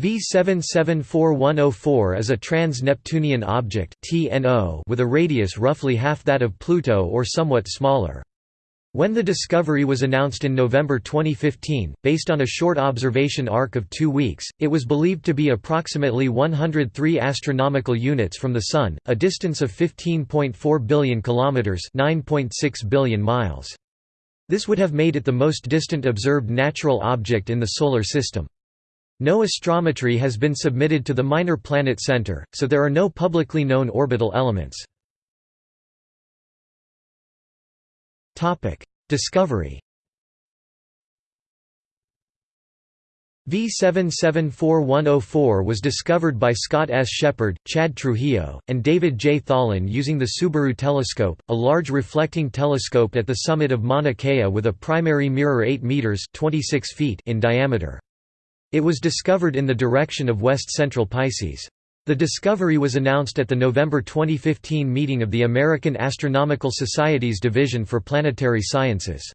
V774104 is a trans-Neptunian object with a radius roughly half that of Pluto or somewhat smaller. When the discovery was announced in November 2015, based on a short observation arc of two weeks, it was believed to be approximately 103 astronomical units from the Sun, a distance of 15.4 billion kilometers (9.6 billion miles). This would have made it the most distant observed natural object in the Solar System. No astrometry has been submitted to the Minor Planet Center, so there are no publicly known orbital elements. Discovery V774104 was discovered by Scott S. Sheppard, Chad Trujillo, and David J. Tholen using the Subaru telescope, a large reflecting telescope at the summit of Mauna Kea with a primary mirror 8 meters (26 feet) in diameter. It was discovered in the direction of west-central Pisces. The discovery was announced at the November 2015 meeting of the American Astronomical Society's Division for Planetary Sciences.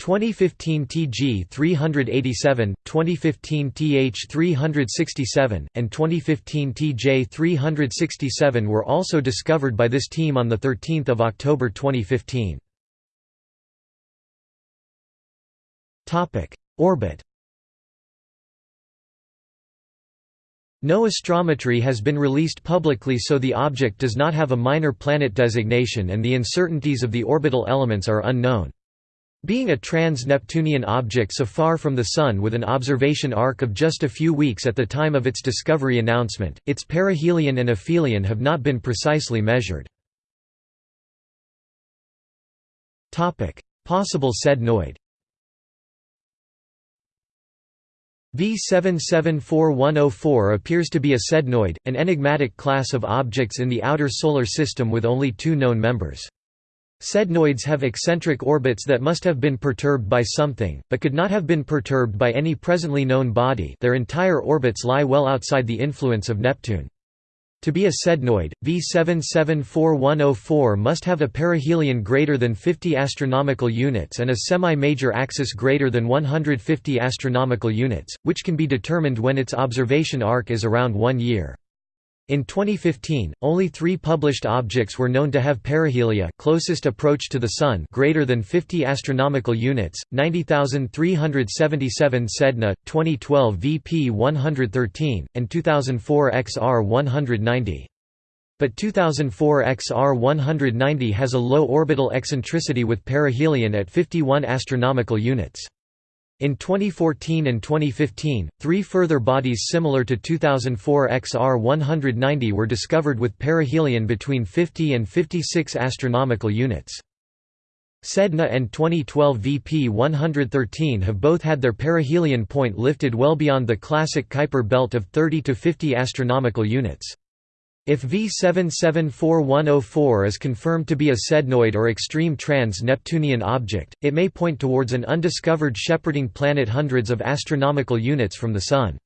2015 TG 387, 2015 TH 367, and 2015 TJ 367 were also discovered by this team on 13 October 2015. Orbit No astrometry has been released publicly so the object does not have a minor planet designation and the uncertainties of the orbital elements are unknown. Being a trans-Neptunian object so far from the Sun with an observation arc of just a few weeks at the time of its discovery announcement, its perihelion and aphelion have not been precisely measured. Possible sednoid V774104 appears to be a sednoid, an enigmatic class of objects in the outer Solar System with only two known members. Sednoids have eccentric orbits that must have been perturbed by something, but could not have been perturbed by any presently known body their entire orbits lie well outside the influence of Neptune. To be a sednoid, V774104 must have a perihelion greater than 50 astronomical units and a semi-major axis greater than 150 astronomical units, which can be determined when its observation arc is around one year. In 2015, only three published objects were known to have perihelia closest approach to the Sun greater than 50 astronomical units, 90377 Sedna, 2012 VP 113, and 2004 XR 190. But 2004 XR 190 has a low orbital eccentricity with perihelion at 51 astronomical units. In 2014 and 2015, three further bodies similar to 2004 XR 190 were discovered with perihelion between 50 and 56 astronomical units. Sedna and 2012 VP 113 have both had their perihelion point lifted well beyond the classic Kuiper belt of 30 to 50 astronomical units. If V774104 is confirmed to be a sednoid or extreme trans-Neptunian object, it may point towards an undiscovered shepherding planet hundreds of astronomical units from the Sun.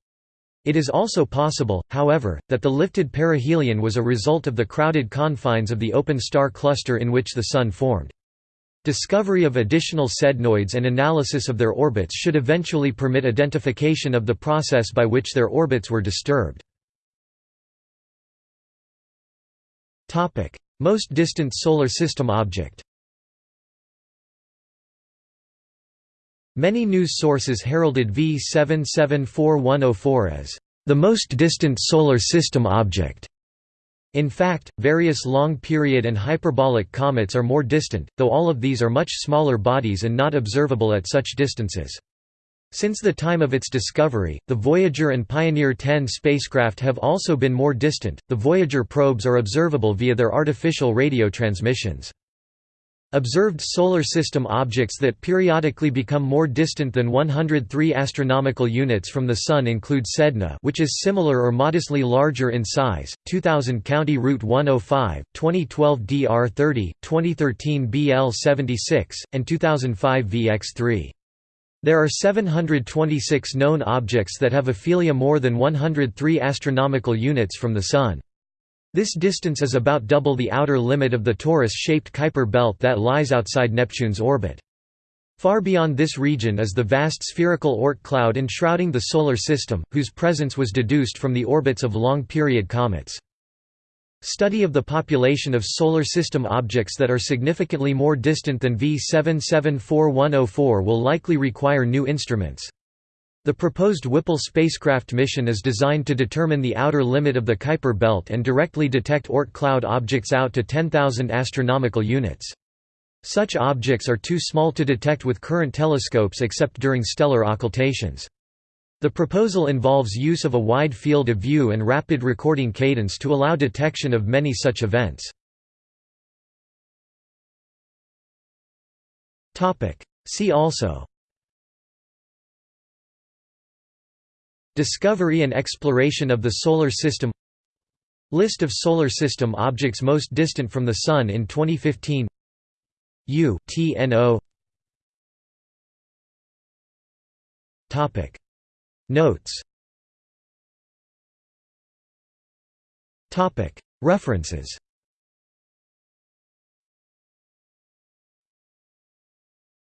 It is also possible, however, that the lifted perihelion was a result of the crowded confines of the open star cluster in which the Sun formed. Discovery of additional sednoids and analysis of their orbits should eventually permit identification of the process by which their orbits were disturbed. Topic: Most distant solar system object. Many news sources heralded V774104 as the most distant solar system object. In fact, various long-period and hyperbolic comets are more distant, though all of these are much smaller bodies and not observable at such distances. Since the time of its discovery, the Voyager and Pioneer 10 spacecraft have also been more distant. The Voyager probes are observable via their artificial radio transmissions. Observed solar system objects that periodically become more distant than 103 astronomical units from the Sun include Sedna which is similar or modestly larger in size, 2000 County Route 105, 2012 DR30, 2013 BL76, and 2005 VX3. There are 726 known objects that have aphelia more than 103 astronomical units from the Sun. This distance is about double the outer limit of the torus-shaped Kuiper belt that lies outside Neptune's orbit. Far beyond this region is the vast spherical Oort cloud enshrouding the Solar System, whose presence was deduced from the orbits of long-period comets. Study of the population of Solar System objects that are significantly more distant than V 774104 will likely require new instruments. The proposed Whipple spacecraft mission is designed to determine the outer limit of the Kuiper belt and directly detect Oort cloud objects out to 10,000 astronomical units. Such objects are too small to detect with current telescopes except during stellar occultations. The proposal involves use of a wide field of view and rapid recording cadence to allow detection of many such events. See also. Discovery and exploration of the Solar System. List of Solar System objects most distant from the Sun in 2015 U TNO Topic Notes. Topic. References